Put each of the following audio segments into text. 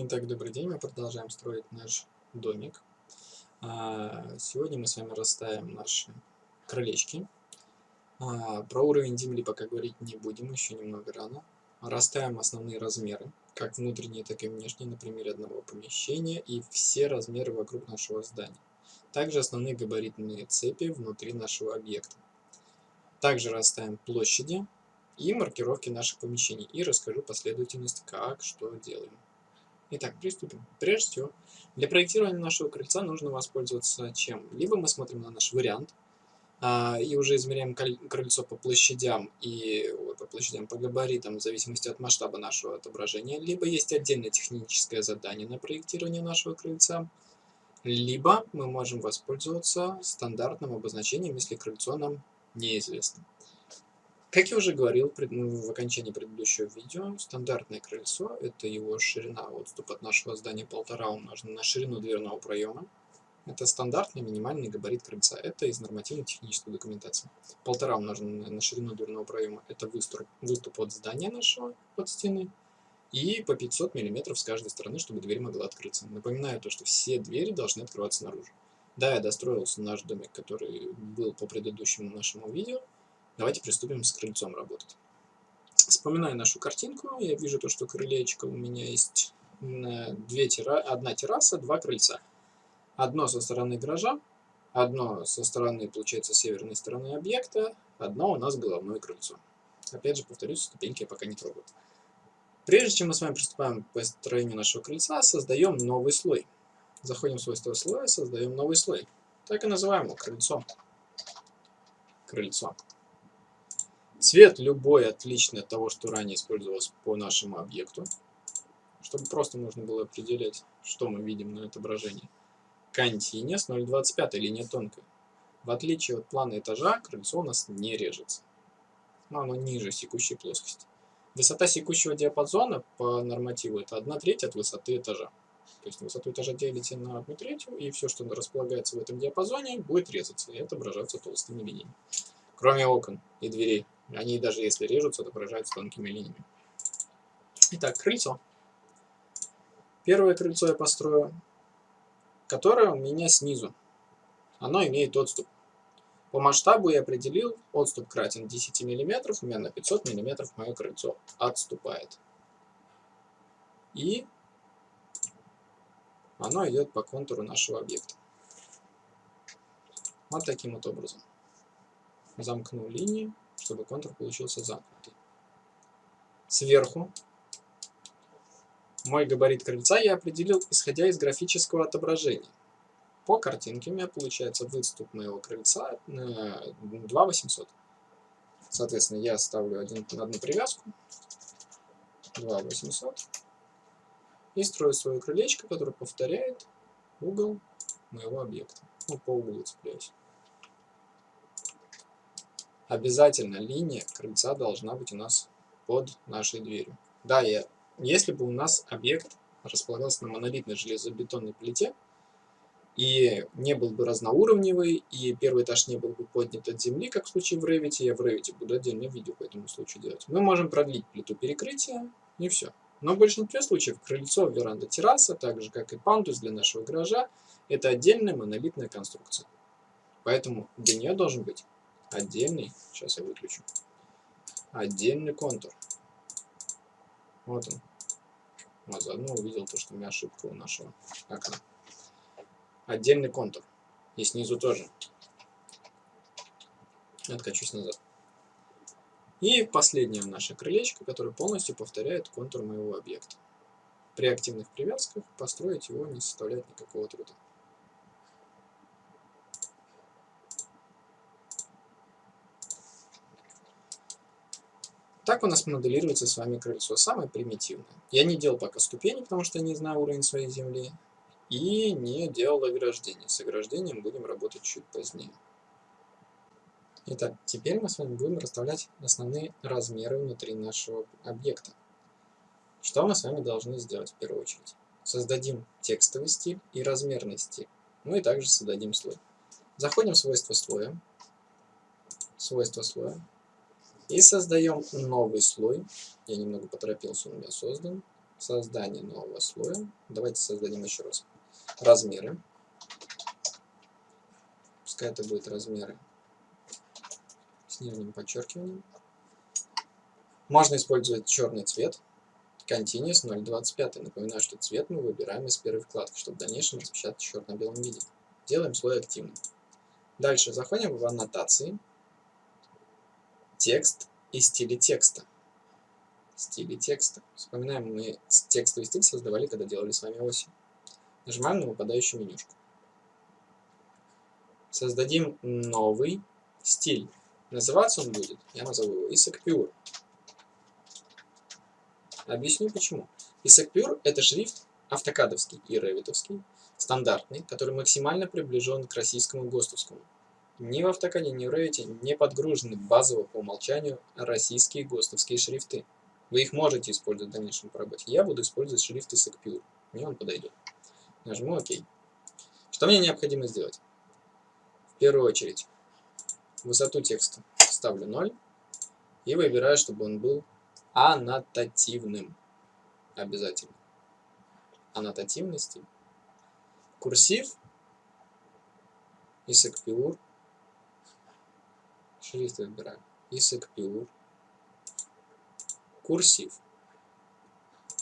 Итак, добрый день, мы продолжаем строить наш домик. А, сегодня мы с вами расставим наши крылечки. А, про уровень земли пока говорить не будем, еще немного рано. Расставим основные размеры, как внутренние, так и внешние, на примере одного помещения, и все размеры вокруг нашего здания. Также основные габаритные цепи внутри нашего объекта. Также расставим площади и маркировки наших помещений. И расскажу последовательность, как что делаем. Итак, приступим. Прежде всего, для проектирования нашего крыльца нужно воспользоваться чем? Либо мы смотрим на наш вариант, а, и уже измеряем крыльцо по площадям и по площадям по габаритам в зависимости от масштаба нашего отображения, либо есть отдельное техническое задание на проектирование нашего крыльца, либо мы можем воспользоваться стандартным обозначением, если крыльцо нам неизвестно. Как я уже говорил ну, в окончании предыдущего видео, стандартное крыльцо – это его ширина, отступ от нашего здания полтора умноженный на ширину дверного проема. Это стандартный минимальный габарит крыльца. Это из нормативно-технической документации. Полтора умноженное на ширину дверного проема – это выступ, выступ от здания нашего, от стены. И по 500 мм с каждой стороны, чтобы дверь могла открыться. Напоминаю то, что все двери должны открываться наружу. Да, я достроился наш домик, который был по предыдущему нашему видео. Давайте приступим с крыльцом работать. Вспоминаю нашу картинку, я вижу то, что крылечко у меня есть две тера... одна терраса, два крыльца. Одно со стороны гаража, одно со стороны, получается, северной стороны объекта, одно у нас головное крыльцо. Опять же, повторюсь, ступеньки я пока не трогаю. Прежде чем мы с вами приступаем к построению нашего крыльца, создаем новый слой. Заходим в свойства слоя, создаем новый слой. Так и называем его крыльцо. Крыльцо. Цвет любой отличный от того, что ранее использовалось по нашему объекту, чтобы просто можно было определять, что мы видим на отображении. Континес 0.25, линия тонкая. В отличие от плана этажа, крыльцо у нас не режется. Но оно ниже секущей плоскости. Высота секущего диапазона по нормативу это 1 треть от высоты этажа. То есть высоту этажа делите на 1 третью, и все, что располагается в этом диапазоне, будет резаться и отображаться толстыми линиями. Кроме окон и дверей. Они даже если режутся, отображаются тонкими линиями. Итак, крыльцо. Первое крыльцо я построю, которое у меня снизу. Оно имеет отступ. По масштабу я определил отступ кратен 10 мм, у меня на 500 мм мое крыльцо отступает. И оно идет по контуру нашего объекта. Вот таким вот образом. Замкну линии чтобы контур получился замкнутый. Сверху мой габарит крыльца я определил, исходя из графического отображения. По картинке у меня получается выступ моего крыльца 2800. Соответственно, я ставлю один, одну привязку, 2800, и строю свое крылечко, которое повторяет угол моего объекта. Ну, по углу цепляюсь. Обязательно линия крыльца должна быть у нас под нашей дверью. Да, я, если бы у нас объект располагался на монолитной железобетонной плите, и не был бы разноуровневый, и первый этаж не был бы поднят от земли, как в случае в Revit, я в Revit буду отдельное видео по этому случаю делать. Мы можем продлить плиту перекрытия, и все. Но в большинстве случаев крыльцо, веранда, терраса, так же как и пандус для нашего гаража, это отдельная монолитная конструкция. Поэтому для нее должен быть отдельный, сейчас я выключу, отдельный контур. Вот он. А заодно увидел то, что у меня ошибка у нашего окна. Отдельный контур. И снизу тоже. Откачусь назад. И последнее наше крылечко, которое полностью повторяет контур моего объекта. При активных привязках построить его не составляет никакого труда. Так у нас моделируется с вами крыльцо, самое примитивное. Я не делал пока ступени, потому что не знаю уровень своей земли. И не делал ограждение. С ограждением будем работать чуть позднее. Итак, теперь мы с вами будем расставлять основные размеры внутри нашего объекта. Что мы с вами должны сделать в первую очередь? Создадим текстовый стиль и размерный стиль. Ну и также создадим слой. Заходим в свойства слоя. Свойства слоя. И создаем новый слой. Я немного поторопился, он у меня создан. создание нового слоя. Давайте создадим еще раз размеры. Пускай это будет размеры с нижним подчеркиванием. Можно использовать черный цвет. Continuous 0.25. Напоминаю, что цвет мы выбираем из первой вкладки, чтобы в дальнейшем распечатать в черно-белом виде. Делаем слой активным. Дальше заходим в аннотации, текст и стили текста. Стили текста. Вспоминаем, мы текстовый стиль создавали, когда делали с вами осень. Нажимаем на выпадающую менюшку. Создадим новый стиль. Называться он будет, я назову его Pure. Объясню почему. Pure это шрифт автокадовский и ревитовский, стандартный, который максимально приближен к российскому ГОСТовскому. Ни в автокаде, ни в ревите не подгружены базово по умолчанию российские ГОСТовские шрифты. Вы их можете использовать в дальнейшем по работе. Я буду использовать шрифт Isaac Pure. Мне он подойдет. Нажму ОК. Что мне необходимо сделать? В первую очередь, высоту текста ставлю 0 и выбираю, чтобы он был аннотативным. Обязательно. Аннотативный стиль. Курсив. Isaac Pure. Шрифт выбираю. Isaac Pure. Курсив.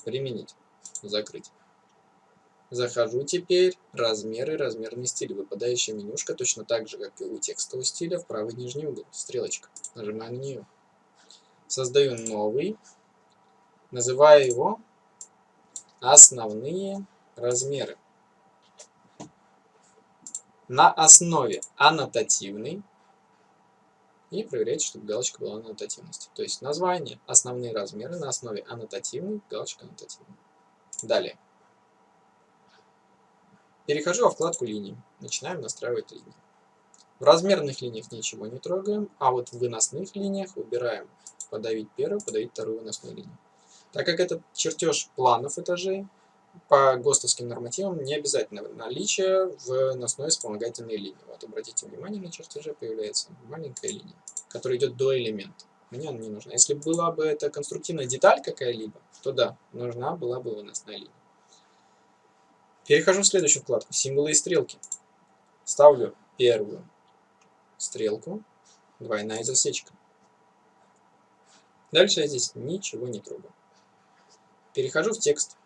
Применить. Закрыть. Захожу теперь, размеры, размерный стиль, выпадающая менюшка, точно так же, как и у текстового стиля, в правый нижний угол, стрелочка. Нажимаю на нее. Создаю новый, называю его основные размеры. На основе аннотативный и проверяйте, чтобы галочка была аннотативности. То есть название, основные размеры на основе аннотативный, галочка аннотативный. Далее. Перехожу во вкладку линии. Начинаем настраивать линии. В размерных линиях ничего не трогаем, а вот в выносных линиях выбираем подавить первую, подавить вторую выносную линию. Так как этот чертеж планов этажей, по ГОСТовским нормативам не обязательно наличие выносной вспомогательной линии. Вот обратите внимание, на чертеже появляется маленькая линия, которая идет до элемента. Мне она не нужна. Если была бы это конструктивная деталь какая-либо, то да, нужна была бы выносная линия. Перехожу в следующую вкладку «Символы и стрелки». Ставлю первую стрелку, двойная засечка. Дальше я здесь ничего не трогаю. Перехожу в текст.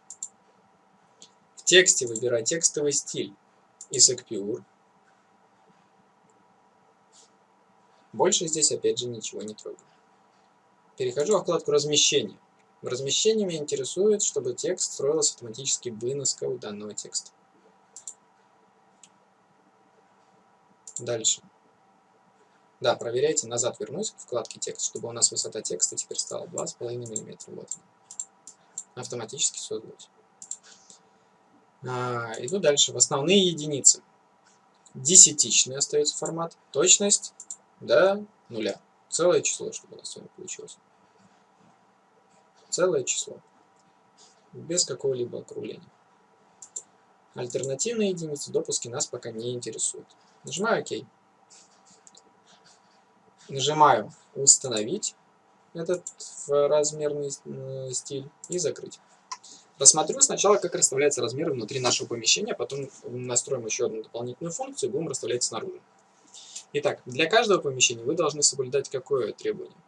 Тексте выбираю текстовый стиль Isaac Pure. Больше здесь опять же ничего не трогаю. Перехожу во вкладку размещения. В размещении меня интересует, чтобы текст строился автоматически выноска у данного текста. Дальше. Да, проверяйте, назад вернусь к вкладке текст, чтобы у нас высота текста теперь стала 2,5 мм. Вот. Автоматически создалось. А, иду дальше. В основные единицы. Десятичный остается формат. Точность до нуля. Целое число, чтобы у нас с вами получилось целое число, без какого-либо округления. Альтернативные единицы допуски нас пока не интересуют. Нажимаю ОК. Нажимаю «Установить» этот размерный э, стиль и «Закрыть». Рассмотрю сначала, как расставляются размеры внутри нашего помещения, потом настроим еще одну дополнительную функцию и будем расставлять снаружи. Итак, для каждого помещения вы должны соблюдать какое требование?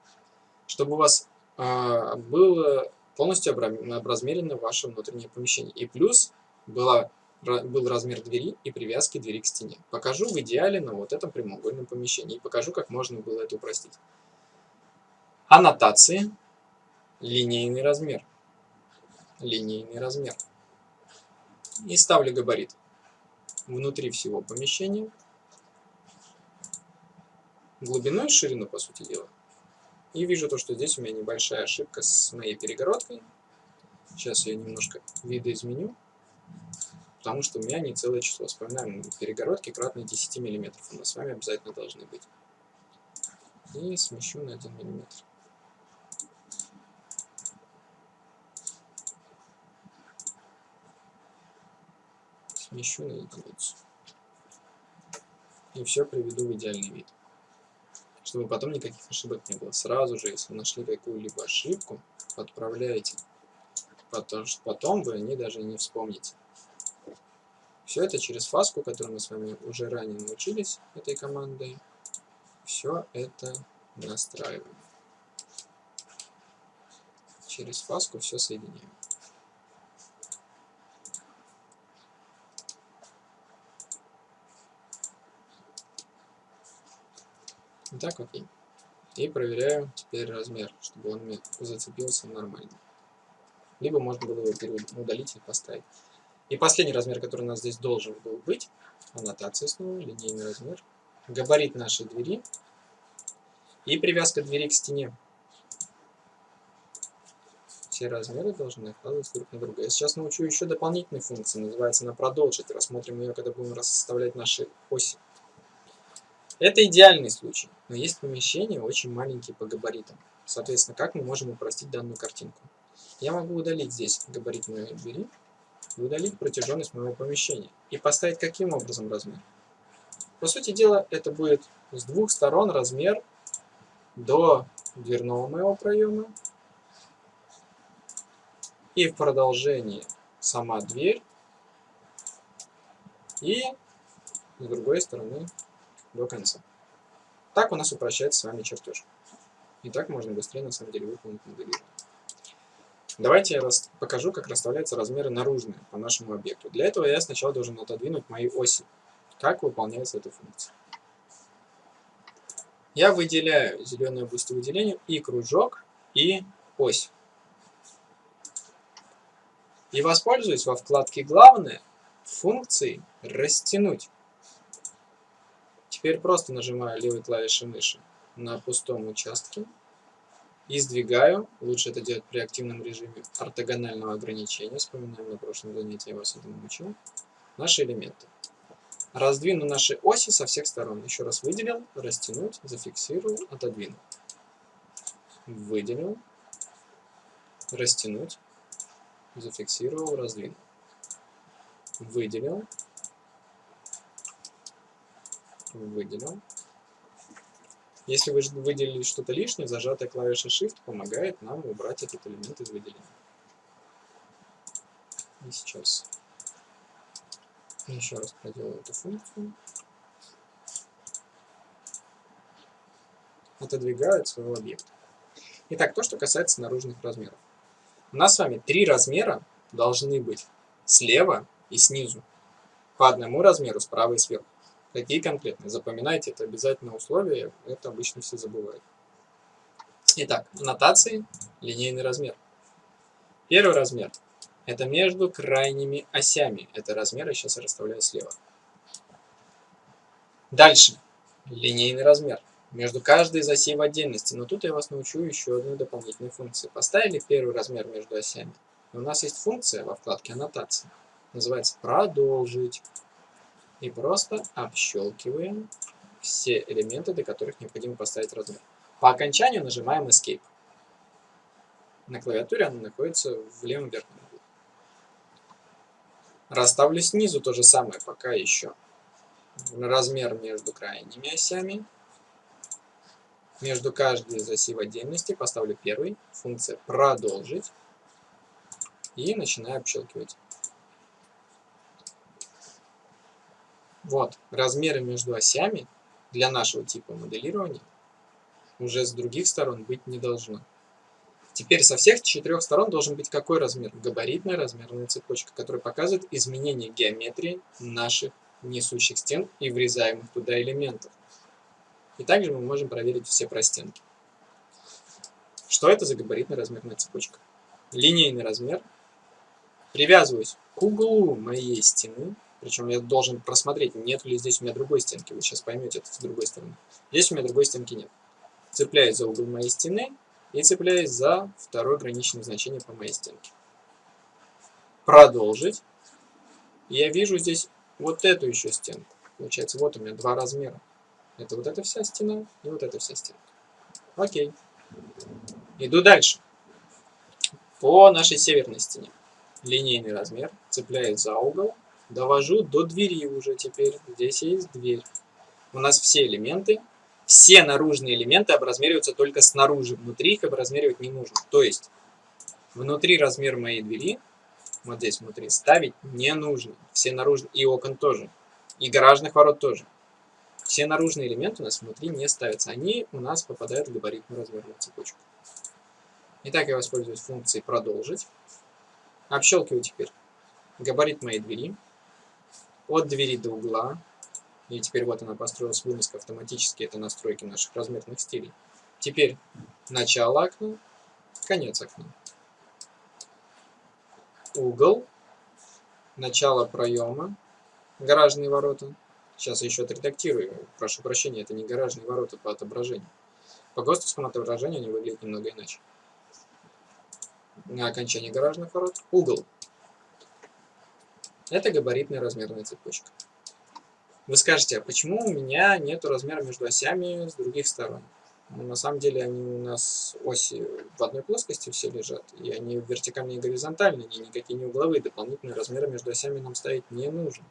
Чтобы у вас а, было полностью образмерено ваше внутреннее помещение. И плюс была, был размер двери и привязки двери к стене. Покажу в идеале на вот этом прямоугольном помещении. И покажу, как можно было это упростить. Аннотации. Линейный размер. Линейный размер. И ставлю габарит внутри всего помещения. Глубину и ширину, по сути дела. И вижу то, что здесь у меня небольшая ошибка с моей перегородкой. Сейчас я немножко видоизменю, потому что у меня не целое число. Вспоминаем, перегородки кратные 10 мм. У нас с вами обязательно должны быть. И смещу на 1 мм. Смещу на единицу. И все приведу в идеальный вид чтобы потом никаких ошибок не было. Сразу же, если нашли какую-либо ошибку, подправляете потому что потом вы они даже не вспомните. Все это через фаску, которую мы с вами уже ранее научились этой командой. Все это настраиваем. Через фаску все соединяем. Так, окей. И проверяю теперь размер, чтобы он мне зацепился нормально. Либо можно было его удалить и поставить. И последний размер, который у нас здесь должен был быть, аннотация снова, линейный размер, габарит нашей двери и привязка двери к стене. Все размеры должны накладываться друг на друга. Я сейчас научу еще дополнительной функции, называется она продолжить. Рассмотрим ее, когда будем расставлять наши оси. Это идеальный случай, но есть помещения очень маленькие по габаритам. Соответственно, как мы можем упростить данную картинку? Я могу удалить здесь габарит моей двери удалить протяженность моего помещения. И поставить каким образом размер? По сути дела, это будет с двух сторон размер до дверного моего проема. И в продолжении сама дверь. И с другой стороны до конца. Так у нас упрощается с вами чертеж. И так можно быстрее на самом деле выполнить моделирование. Давайте я покажу, как расставляются размеры наружные по нашему объекту. Для этого я сначала должен отодвинуть мои оси. Как выполняется эта функция. Я выделяю зеленую область выделения и кружок, и ось. И воспользуюсь во вкладке «Главное» функцией «Растянуть». Теперь просто нажимаю левой клавишей мыши на пустом участке и сдвигаю, лучше это делать при активном режиме ортогонального ограничения, вспоминаем на прошлом занятии, я вас этому учил, наши элементы. Раздвину наши оси со всех сторон. Еще раз выделил, растянуть, зафиксировал, отодвинул. Выделил, растянуть, зафиксировал, раздвинул. Выделил, выделил. Если вы выделили что-то лишнее, зажатая клавиша Shift помогает нам убрать этот элемент из выделения. И сейчас еще раз проделаю эту функцию. Отодвигаю от своего объекта. Итак, то, что касается наружных размеров. У нас с вами три размера должны быть слева и снизу. По одному размеру справа и сверху. Какие конкретные? Запоминайте, это обязательное условие, это обычно все забывают. Итак, аннотации, линейный размер. Первый размер – это между крайними осями. Это размер я сейчас расставляю слева. Дальше, линейный размер. Между каждой из осей в отдельности. Но тут я вас научу еще одной дополнительной функции. Поставили первый размер между осями. И у нас есть функция во вкладке аннотации. Называется «Продолжить» и просто общелкиваем все элементы, до которых необходимо поставить размер. По окончанию нажимаем Escape. На клавиатуре она находится в левом верхнем углу. Расставлю снизу то же самое, пока еще. Размер между крайними осями. Между каждой из осей в отдельности поставлю первый. Функция «Продолжить». И начинаю общелкивать. Вот, размеры между осями для нашего типа моделирования уже с других сторон быть не должно. Теперь со всех четырех сторон должен быть какой размер? Габаритная размерная цепочка, которая показывает изменение геометрии наших несущих стен и врезаемых туда элементов. И также мы можем проверить все простенки. Что это за габаритная размерная цепочка? Линейный размер. Привязываюсь к углу моей стены причем я должен просмотреть, нет ли здесь у меня другой стенки. Вы сейчас поймете это с другой стороны. Здесь у меня другой стенки нет. Цепляюсь за угол моей стены и цепляюсь за второе граничное значение по моей стенке. Продолжить. я вижу здесь вот эту еще стенку. Получается, вот у меня два размера. Это вот эта вся стена и вот эта вся стенка. Окей. Иду дальше. По нашей северной стене. Линейный размер. Цепляюсь за угол довожу до двери уже теперь. Здесь есть дверь. У нас все элементы, все наружные элементы образмериваются только снаружи. Внутри их образмеривать не нужно. То есть Внутри размер моей двери, вот здесь внутри, ставить не нужно. Все наружные, и окон тоже, и гаражных ворот тоже. Все наружные элементы у нас внутри не ставятся. Они у нас попадают в габаритную размерную цепочку. Итак, я воспользуюсь функцией «Продолжить». Общелкиваю теперь габарит моей двери. От двери до угла. И теперь вот она построилась вылазка автоматически. Это настройки наших размерных стилей. Теперь начало окна, конец окна. Угол, начало проема, гаражные ворота. Сейчас я еще отредактирую. Прошу прощения, это не гаражные ворота по отображению. По ГОСТовскому отображению они выглядят немного иначе. На окончании гаражных ворот. Угол. Это габаритная размерная цепочка. Вы скажете, а почему у меня нет размера между осями с других сторон? Ну, на самом деле они у нас оси в одной плоскости все лежат, и они вертикальные и горизонтальные, и никакие не угловые, дополнительные размеры между осями нам ставить не нужно.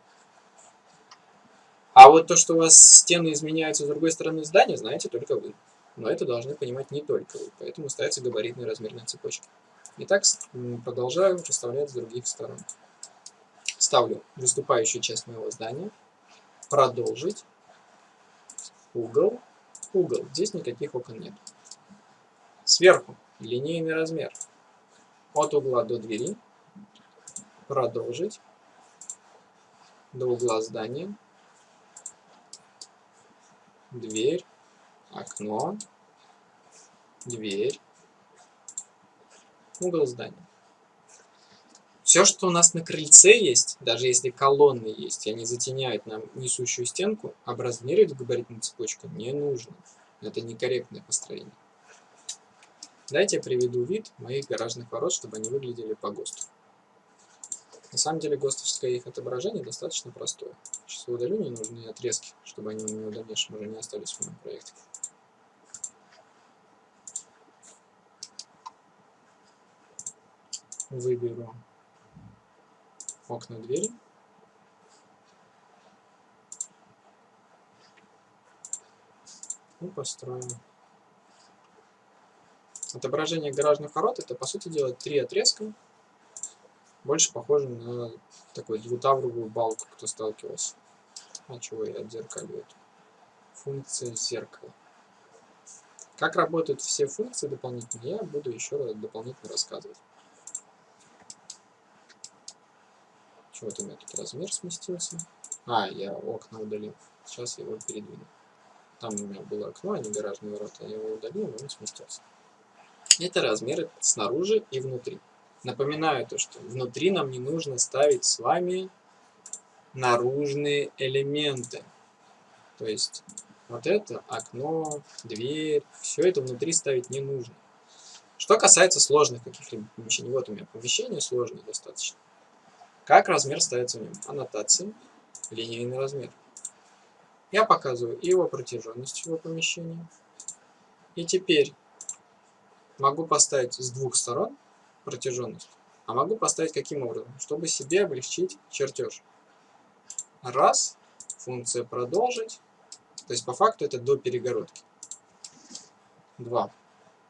А вот то, что у вас стены изменяются с другой стороны здания, знаете только вы. Но это должны понимать не только вы, поэтому ставится габаритная размерная цепочка. Итак, продолжаю расставлять с других сторон. Ставлю выступающую часть моего здания, продолжить, угол, угол. Здесь никаких окон нет. Сверху. Линейный размер. От угла до двери, продолжить, до угла здания, дверь, окно, дверь, угол здания. Все, что у нас на крыльце есть, даже если колонны есть, и они затеняют нам несущую стенку, образмеривать габаритную цепочку не нужно. Это некорректное построение. Давайте я приведу вид моих гаражных ворот, чтобы они выглядели по ГОСТу. На самом деле ГОСТовское их отображение достаточно простое. Сейчас удалю ненужные отрезки, чтобы они у меня в дальнейшем уже не остались в моем проекте. Выберу окна двери. И построим. Отображение гаражных ворот это по сути дела три отрезка больше похоже на такую двутавровую балку, кто сталкивался. А чего я отзеркаливаю? Функция зеркала. Как работают все функции дополнительные, я буду еще дополнительно рассказывать. Чего-то у меня тут размер сместился. А, я окна удалил. Сейчас я его передвину. Там у меня было окно, а не гаражные ворота. Я его удалил, он сместился. Это размеры снаружи и внутри. Напоминаю то, что внутри нам не нужно ставить с вами наружные элементы. То есть вот это окно, дверь, все это внутри ставить не нужно. Что касается сложных каких-либо помещений, вот у меня помещение сложное достаточно. Как размер ставится в нем? Аннотации, линейный размер. Я показываю его протяженность его помещения. И теперь могу поставить с двух сторон протяженность. А могу поставить каким образом? Чтобы себе облегчить чертеж. Раз, функция продолжить. То есть по факту это до перегородки. Два.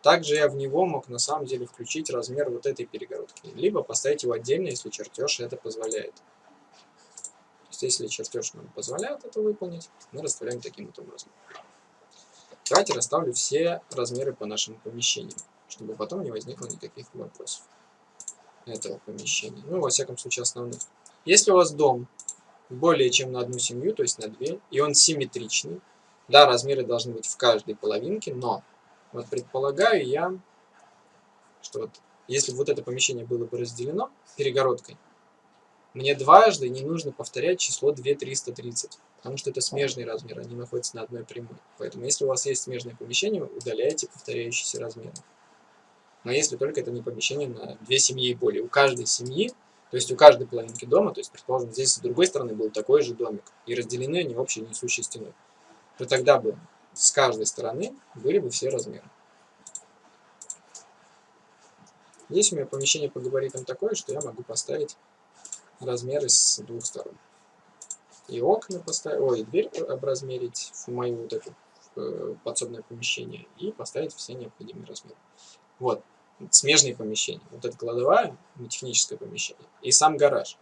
Также я в него мог на самом деле включить размер вот этой перегородки. Либо поставить его отдельно, если чертеж это позволяет. То есть если чертеж нам позволяет это выполнить, мы расставляем таким вот образом. Давайте расставлю все размеры по нашему помещению чтобы потом не возникло никаких вопросов этого помещения. Ну, во всяком случае, основных. Если у вас дом более чем на одну семью, то есть на две, и он симметричный, да, размеры должны быть в каждой половинке, но вот предполагаю я, что вот если вот это помещение было бы разделено перегородкой, мне дважды не нужно повторять число 2330, потому что это смежный размер, они находятся на одной прямой. Поэтому если у вас есть смежное помещение, удаляйте повторяющиеся размеры но если только это не помещение на две семьи и более. У каждой семьи, то есть у каждой половинки дома, то есть, предположим, здесь с другой стороны был такой же домик, и разделены они общей несущей стеной, то тогда бы с каждой стороны были бы все размеры. Здесь у меня помещение по габаритам такое, что я могу поставить размеры с двух сторон. И окна поставить, ой, дверь образмерить в мою вот это подсобное помещение и поставить все необходимые размеры. Вот. смежные помещения. Вот это кладовая, ну, техническое помещение, и сам гараж.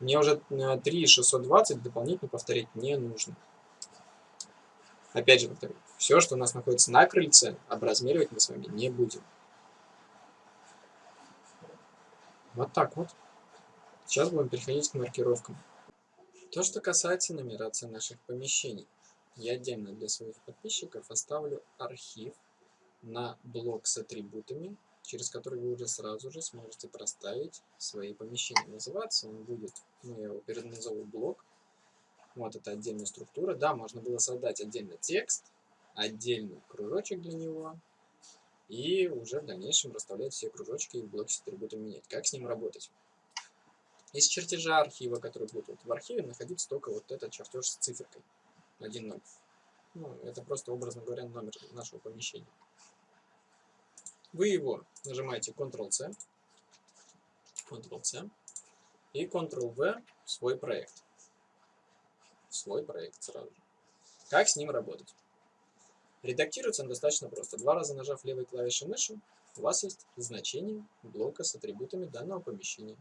Мне уже 3620 э, дополнительно повторить не нужно. Опять же повторю, все, что у нас находится на крыльце, образмеривать мы с вами не будем. Вот так вот. Сейчас будем переходить к маркировкам. То, что касается нумерации наших помещений. Я отдельно для своих подписчиков оставлю архив на блок с атрибутами, через который вы уже сразу же сможете проставить свои помещения. Называться он будет, ну я его переназову блок. Вот это отдельная структура. Да, можно было создать отдельно текст, отдельный кружочек для него, и уже в дальнейшем расставлять все кружочки и блоки с атрибутами менять. Как с ним работать? Из чертежа архива, который будет вот в архиве, находиться только вот этот чертеж с циферкой 1.0. Ну, это просто, образно говоря, номер нашего помещения. Вы его нажимаете Ctrl-C, Ctrl-C и Ctrl-V свой проект. Свой проект сразу же. Как с ним работать? Редактируется он достаточно просто. Два раза нажав левой клавишей мыши, у вас есть значение блока с атрибутами данного помещения.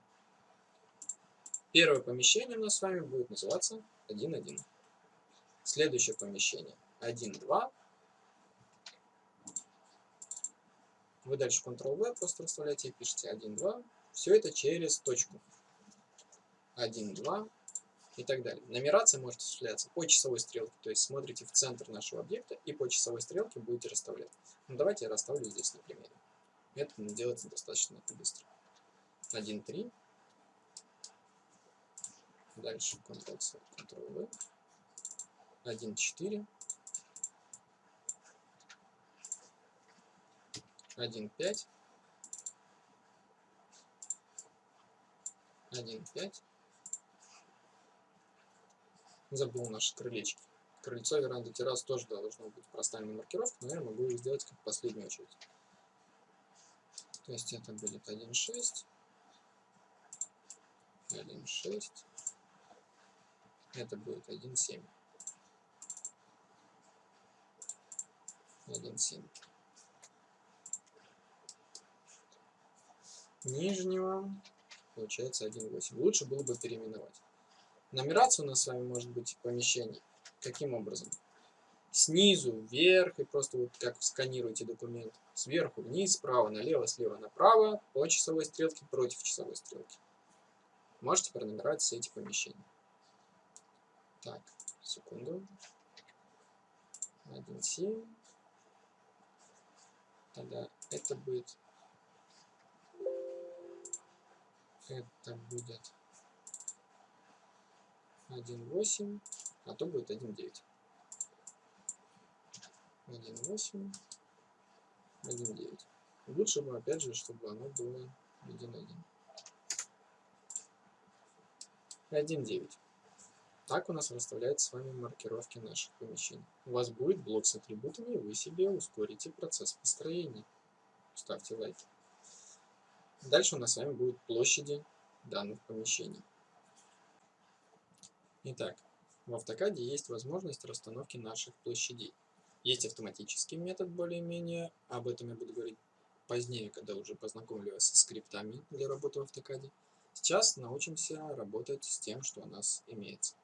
Первое помещение у нас с вами будет называться 1.1. Следующее помещение 1.2. Вы дальше Ctrl-V просто расставляете и пишете 1.2. Все это через точку. 1.2 и так далее. Нумерация может осуществляться по часовой стрелке, то есть смотрите в центр нашего объекта и по часовой стрелке будете расставлять. Ну, давайте я расставлю здесь на примере. Это делается достаточно быстро. 1.3 Дальше Ctrl-C, Ctrl-V. 1.4. 1.5. 1.5. Забыл наши крылечки. Крыльцо, веранда, террас тоже должно быть проставлена маркировка, но я могу их сделать как последнюю очередь. То есть это будет 1.6. 1.6 это будет 1,7. 1,7. Нижнего получается 1,8. Лучше было бы переименовать. Нумерация у нас с вами может быть помещений. Каким образом? Снизу вверх, и просто вот как сканируете документ. Сверху вниз, справа налево, слева направо, по часовой стрелке, против часовой стрелки. Можете пронумеровать все эти помещения. Так, секунду. 1.7. Тогда это будет... Это будет 1.8, а то будет 1.9. 1.8, 1.9. Лучше бы, опять же, чтобы оно было 1.1. 1.9. Так у нас расставляются с вами маркировки наших помещений. У вас будет блок с атрибутами, и вы себе ускорите процесс построения. Ставьте лайки. Дальше у нас с вами будут площади данных помещений. Итак, в автокаде есть возможность расстановки наших площадей. Есть автоматический метод более-менее, об этом я буду говорить позднее, когда уже познакомлю вас со скриптами для работы в автокаде. Сейчас научимся работать с тем, что у нас имеется.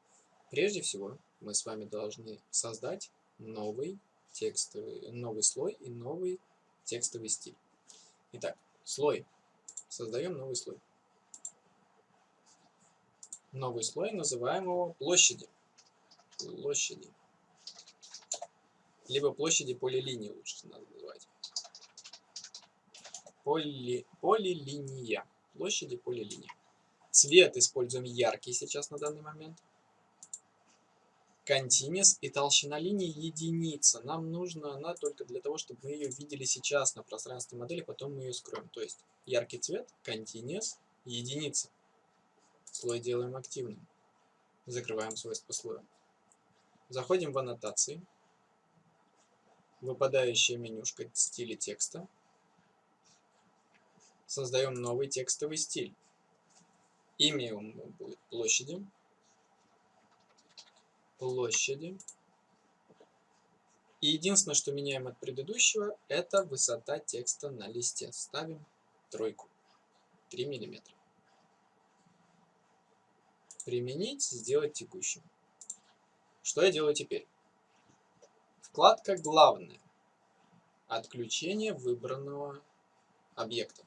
Прежде всего, мы с вами должны создать новый текстовый, новый слой и новый текстовый стиль. Итак, слой. Создаем новый слой. Новый слой называем его площади. Площади. Либо площади полилинии лучше надо называть. Поли, полилиния. Площади полилиния. Цвет используем яркий сейчас на данный момент. Continuous и толщина линии единица. Нам нужна она только для того, чтобы мы ее видели сейчас на пространстве модели, потом мы ее скроем. То есть яркий цвет, Continuous, единица. Слой делаем активным. Закрываем свойства слоя. Заходим в аннотации. Выпадающая менюшка стиля текста. Создаем новый текстовый стиль. Имя ему будет площади площади И единственное, что меняем от предыдущего, это высота текста на листе. Ставим тройку, 3 миллиметра. Применить, сделать текущим. Что я делаю теперь? Вкладка «Главное». Отключение выбранного объекта.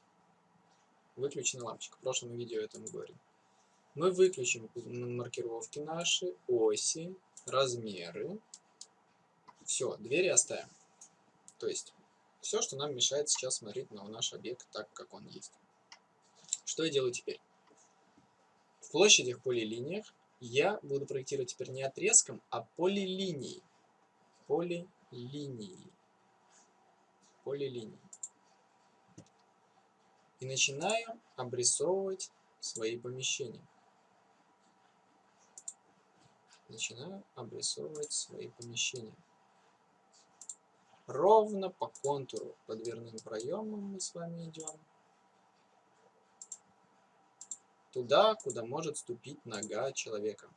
Выключена лампочка. В прошлом видео я этом говорил. Мы выключим маркировки наши, оси, размеры. Все, двери оставим. То есть, все, что нам мешает сейчас смотреть на наш объект так, как он есть. Что я делаю теперь? Площадях, полилиниях я буду проектировать теперь не отрезком, а полилинией. Полилинией. Полилинией. И начинаю обрисовывать свои помещения. Начинаю обрисовывать свои помещения. Ровно по контуру по дверным проемам мы с вами идем. Туда, куда может ступить нога человека.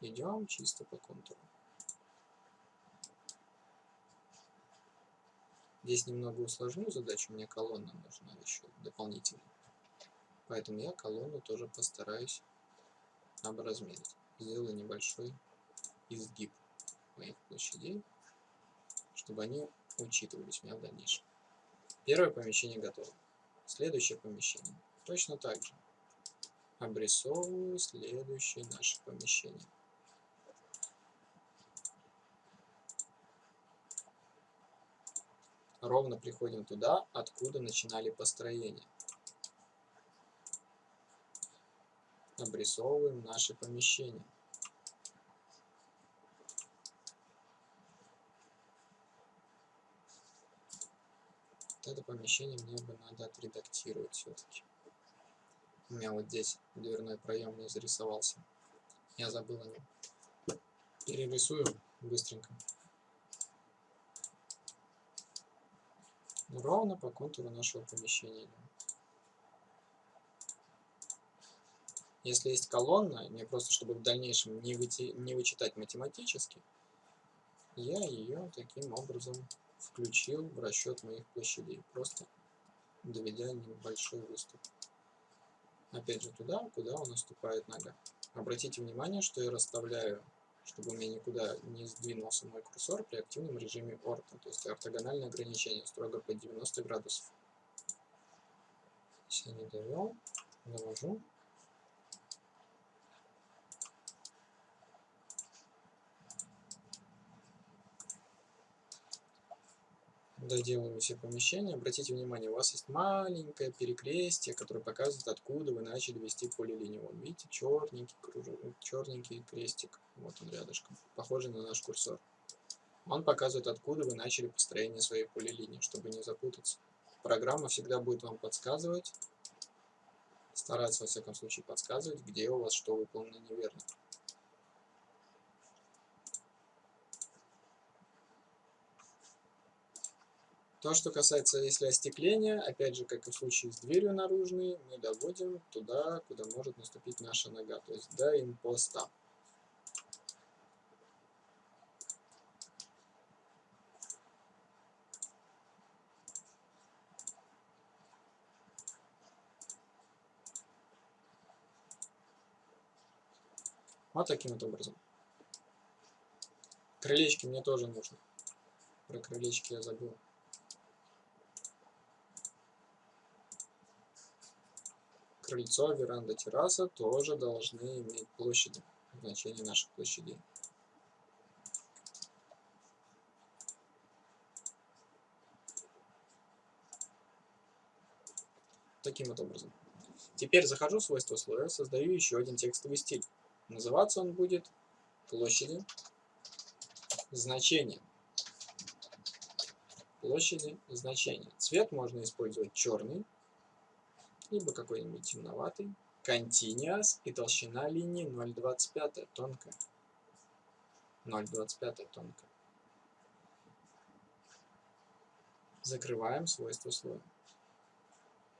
Идем чисто по контуру. Здесь немного усложню задачу, мне колонна нужна еще дополнительно. Поэтому я колонну тоже постараюсь образмерить. Сделаю небольшой изгиб моих площадей, чтобы они учитывались у меня в дальнейшем. Первое помещение готово. Следующее помещение. Точно так же. Обрисовываю следующее наше помещение. Ровно приходим туда, откуда начинали построение. Обрисовываем наше помещение. Это помещение мне бы надо отредактировать все-таки. У меня вот здесь дверной проем не зарисовался. Я забыл о нем. Перерисую быстренько. Ровно по контуру нашего помещения Если есть колонна, мне просто, чтобы в дальнейшем не, выйти, не вычитать математически, я ее таким образом включил в расчет моих площадей, просто доведя небольшой выступ. Опять же туда, куда у наступает нога. Обратите внимание, что я расставляю, чтобы у меня никуда не сдвинулся мой курсор при активном режиме орта, то есть ортогональное ограничение строго под 90 градусов. Если не довел, навожу. Доделываем все помещения. Обратите внимание, у вас есть маленькое перекрестие, которое показывает, откуда вы начали вести полилинию. Вот видите, черненький, кружок, черненький крестик. Вот он рядышком, похожий на наш курсор. Он показывает, откуда вы начали построение своей полилинии, чтобы не запутаться. Программа всегда будет вам подсказывать, стараться, во всяком случае, подсказывать, где у вас что выполнено неверно. То, что касается, если остекления, опять же, как и в случае с дверью наружной, мы доводим туда, куда может наступить наша нога, то есть до импоста. Вот таким вот образом. Крылечки мне тоже нужно. Про крылечки я забыл. Крыльцо, веранда, терраса тоже должны иметь площади, значение наших площадей. Таким вот образом. Теперь захожу в свойства слоя, создаю еще один текстовый стиль. Называться он будет площади значения. Площади значения. Цвет можно использовать черный, либо какой-нибудь темноватый. Continuous и толщина линии 0,25 тонкая. 0,25 тонкая. Закрываем свойства слоя.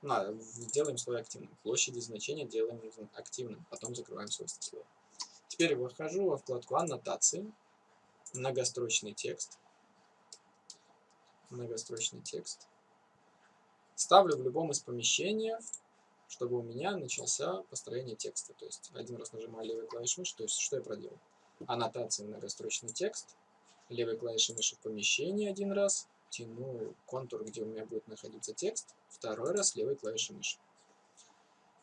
На, делаем слой активным. Площади значения делаем активным. Потом закрываем свойства слоя. Теперь выхожу во вкладку аннотации, многострочный текст, многострочный текст. Ставлю в любом из помещений, чтобы у меня начался построение текста. То есть один раз нажимаю левой клавишей мыши, то есть что я проделал? Аннотация многострочный текст, левой клавишей мыши в помещении один раз, тяну контур, где у меня будет находиться текст, второй раз левой клавишей мыши.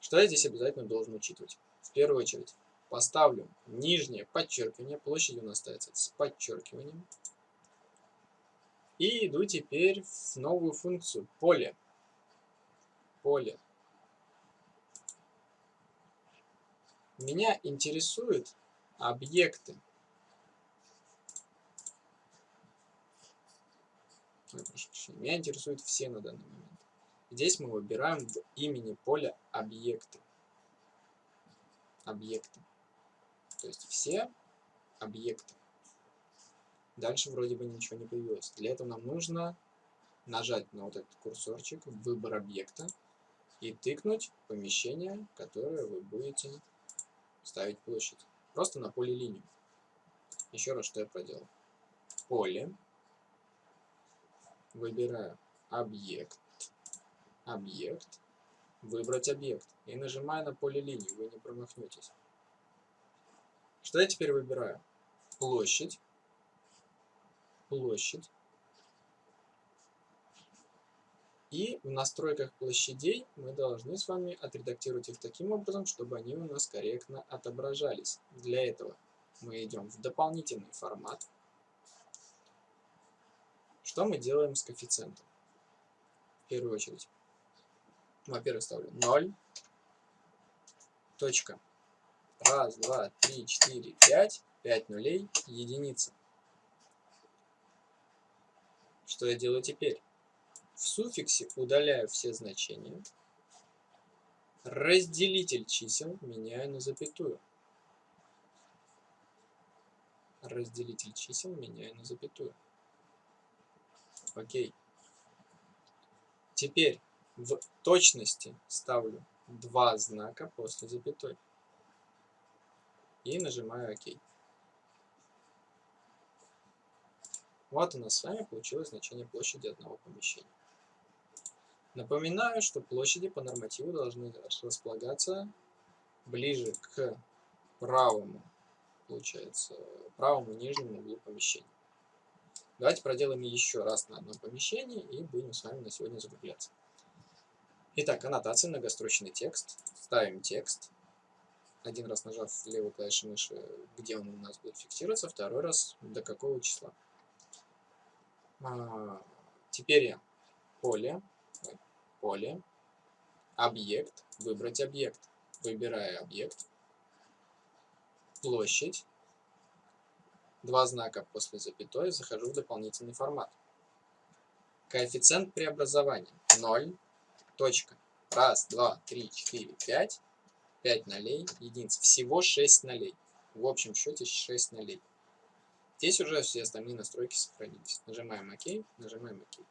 Что я здесь обязательно должен учитывать? В первую очередь, поставлю нижнее подчеркивание, площадь у нас ставится с подчеркиванием. И иду теперь в новую функцию поле. Поле. Меня интересуют объекты. Меня интересуют все на данный момент. Здесь мы выбираем в имени поля объекты. Объекты. То есть все объекты. Дальше вроде бы ничего не появилось. Для этого нам нужно нажать на вот этот курсорчик «Выбор объекта» и тыкнуть помещение, которое вы будете ставить площадь. Просто на поле линию. Еще раз, что я проделал. Поле. Выбираю объект. Объект. Выбрать объект. И нажимаю на поле линии. Вы не промахнетесь. Что я теперь выбираю? Площадь. Площадь. И в настройках площадей мы должны с вами отредактировать их таким образом, чтобы они у нас корректно отображались. Для этого мы идем в дополнительный формат. Что мы делаем с коэффициентом? В первую очередь. Во-первых, ставлю 0. Точка. Раз, два, три, четыре, пять. Пять нулей. Единица. Что я делаю теперь? В суффиксе удаляю все значения. Разделитель чисел меняю на запятую. Разделитель чисел меняю на запятую. Окей. Теперь в точности ставлю два знака после запятой и нажимаю ОК. Вот у нас с вами получилось значение площади одного помещения. Напоминаю, что площади по нормативу должны располагаться ближе к правому, получается, правому нижнему углу помещения. Давайте проделаем еще раз на одном помещении и будем с вами на сегодня закругляться. Итак, аннотация, многострочный текст. Ставим текст один раз нажав левую клавишу мыши, где он у нас будет фиксироваться, второй раз до какого числа. А, теперь поле, поле, объект, выбрать объект. Выбираю объект, площадь, два знака после запятой, захожу в дополнительный формат. Коэффициент преобразования 0, точка, раз, два, три, четыре, пять, 5 нолей, единиц. Всего 6 нолей. В общем счете 6 нолей. Здесь уже все остальные настройки сохранились. Нажимаем ОК, нажимаем ОК.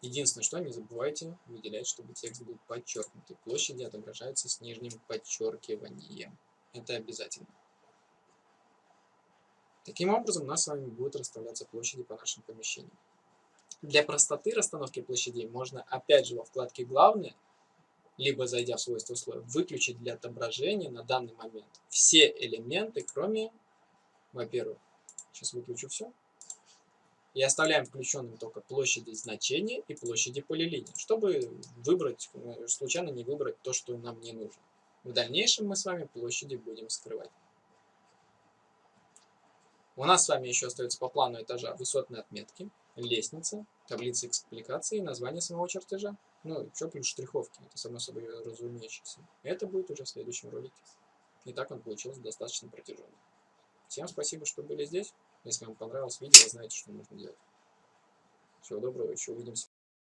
Единственное, что не забывайте выделять, чтобы текст был подчеркнутый. Площади отображаются с нижним подчеркиванием. Это обязательно. Таким образом, у нас с вами будут расставляться площади по нашим помещениям. Для простоты расстановки площадей можно опять же во вкладке «Главное» либо зайдя в свойства слоя, выключить для отображения на данный момент все элементы, кроме, во-первых, сейчас выключу все, и оставляем включенным только площади значения и площади полилинии, чтобы выбрать, э, случайно не выбрать то, что нам не нужно. В дальнейшем мы с вами площади будем скрывать. У нас с вами еще остается по плану этажа высотные отметки, лестница, таблица экспликации название самого чертежа. Ну, еще плюс штриховки, это само собой разумеющееся. Это будет уже в следующем ролике. И так он получился достаточно протяженный. Всем спасибо, что были здесь. Если вам понравилось видео, знаете, что нужно делать. Всего доброго, еще увидимся.